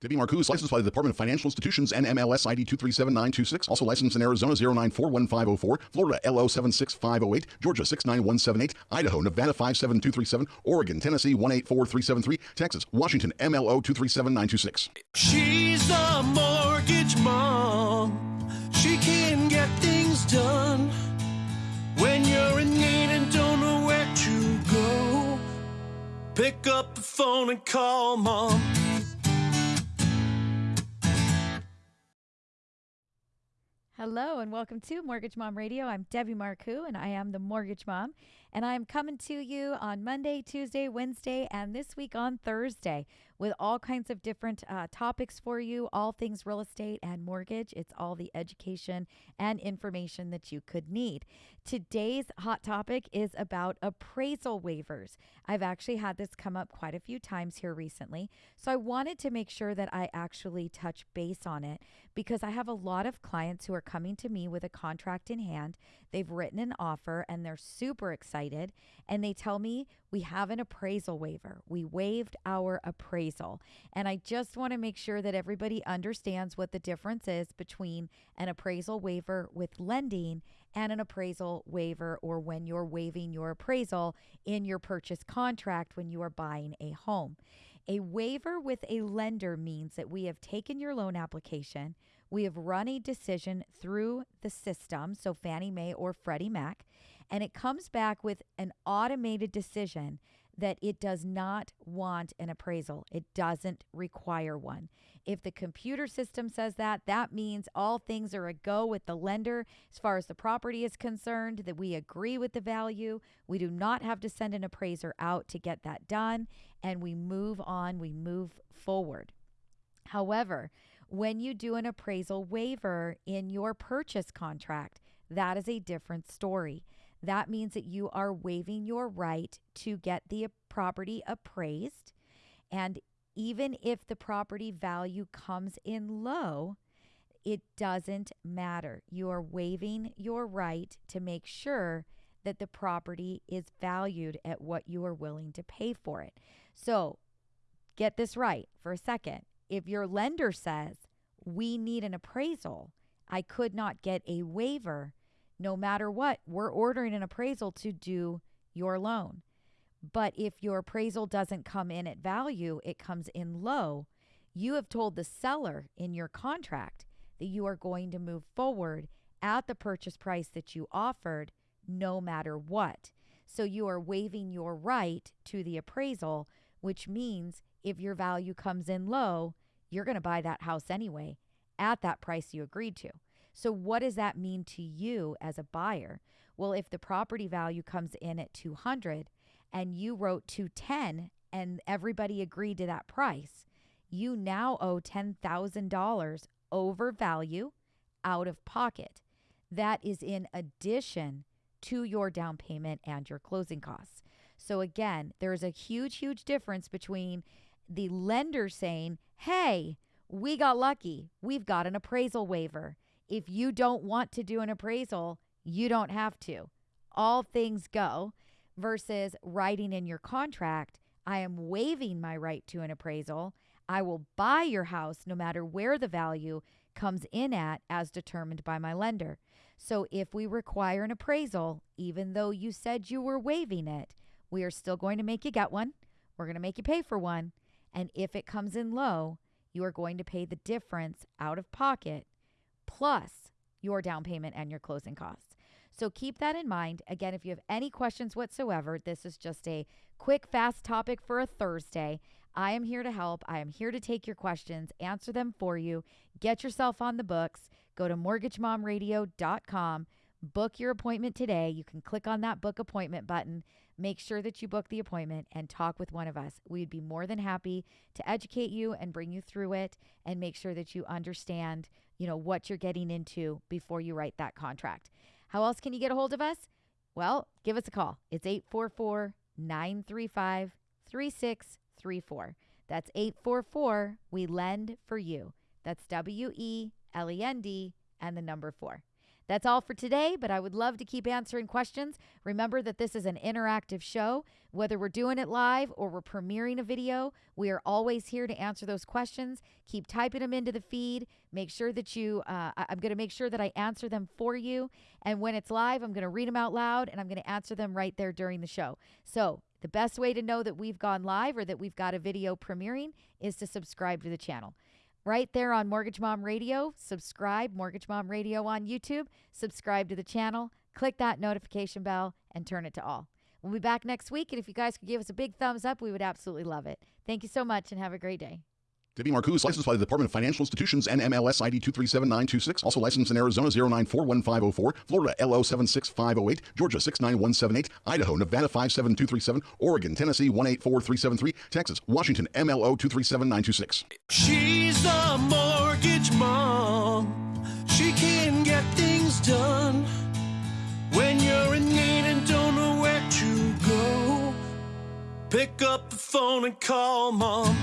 Debbie Marcoux is licensed by the Department of Financial Institutions and MLS ID 237926. Also licensed in Arizona 0941504, Florida LO 76508, Georgia 69178, Idaho, Nevada 57237, Oregon, Tennessee 184373, Texas, Washington MLO 237926. She's the mortgage mom. She can get things done when you're in need and don't know where to go. Pick up the phone and call mom. Hello and welcome to Mortgage Mom Radio. I'm Debbie Marcoux and I am the Mortgage Mom. And I'm coming to you on Monday, Tuesday, Wednesday, and this week on Thursday with all kinds of different uh, topics for you, all things real estate and mortgage. It's all the education and information that you could need. Today's hot topic is about appraisal waivers. I've actually had this come up quite a few times here recently. So I wanted to make sure that I actually touch base on it because I have a lot of clients who are coming to me with a contract in hand. They've written an offer and they're super excited. And they tell me we have an appraisal waiver. We waived our appraisal. And I just want to make sure that everybody understands what the difference is between an appraisal waiver with lending and an appraisal waiver or when you're waiving your appraisal in your purchase contract when you are buying a home. A waiver with a lender means that we have taken your loan application, we have run a decision through the system, so Fannie Mae or Freddie Mac, and it comes back with an automated decision that it does not want an appraisal. It doesn't require one. If the computer system says that, that means all things are a go with the lender as far as the property is concerned, that we agree with the value. We do not have to send an appraiser out to get that done, and we move on, we move forward. However, when you do an appraisal waiver in your purchase contract, that is a different story. That means that you are waiving your right to get the property appraised. And even if the property value comes in low, it doesn't matter. You are waiving your right to make sure that the property is valued at what you are willing to pay for it. So, get this right for a second. If your lender says, we need an appraisal, I could not get a waiver, no matter what, we're ordering an appraisal to do your loan. But if your appraisal doesn't come in at value, it comes in low, you have told the seller in your contract that you are going to move forward at the purchase price that you offered, no matter what. So you are waiving your right to the appraisal, which means if your value comes in low, you're going to buy that house anyway at that price you agreed to. So, what does that mean to you as a buyer? Well, if the property value comes in at 200 and you wrote 210 and everybody agreed to that price, you now owe $10,000 over value out of pocket. That is in addition to your down payment and your closing costs. So, again, there's a huge, huge difference between the lender saying, Hey, we got lucky. We've got an appraisal waiver. If you don't want to do an appraisal, you don't have to. All things go versus writing in your contract, I am waiving my right to an appraisal. I will buy your house no matter where the value comes in at as determined by my lender. So if we require an appraisal, even though you said you were waiving it, we are still going to make you get one. We're going to make you pay for one. And if it comes in low, you are going to pay the difference out of pocket plus your down payment and your closing costs. So keep that in mind. Again, if you have any questions whatsoever, this is just a quick, fast topic for a Thursday. I am here to help. I am here to take your questions, answer them for you. Get yourself on the books. Go to mortgagemomradio.com. Book your appointment today. You can click on that book appointment button. Make sure that you book the appointment and talk with one of us. We'd be more than happy to educate you and bring you through it and make sure that you understand you know, what you're getting into before you write that contract. How else can you get a hold of us? Well, give us a call. It's 844 935 3634. That's 844 We Lend for You. That's W E L E N D and the number four. That's all for today, but I would love to keep answering questions. Remember that this is an interactive show. Whether we're doing it live or we're premiering a video, we are always here to answer those questions. Keep typing them into the feed. Make sure that you, uh, I'm going to make sure that I answer them for you. And when it's live, I'm going to read them out loud and I'm going to answer them right there during the show. So the best way to know that we've gone live or that we've got a video premiering is to subscribe to the channel right there on Mortgage Mom Radio. Subscribe, Mortgage Mom Radio on YouTube. Subscribe to the channel. Click that notification bell and turn it to all. We'll be back next week. And if you guys could give us a big thumbs up, we would absolutely love it. Thank you so much and have a great day. Debbie Marcoux licensed by the Department of Financial Institutions and MLS ID 237926. Also licensed in Arizona 0941504, Florida LO 76508, Georgia 69178, Idaho, Nevada 57237, Oregon, Tennessee 184373, Texas, Washington MLO 237926. She's a mortgage mom. She can get things done when you're in need and don't know where to go. Pick up the phone and call mom.